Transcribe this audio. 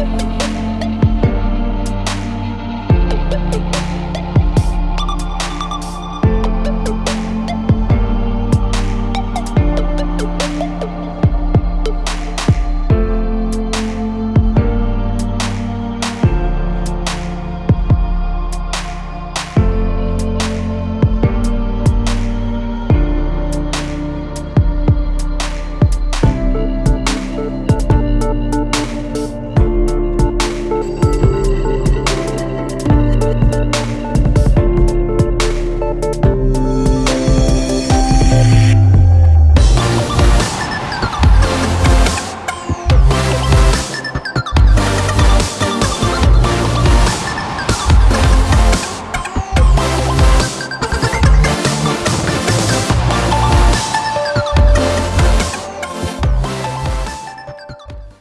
Woo!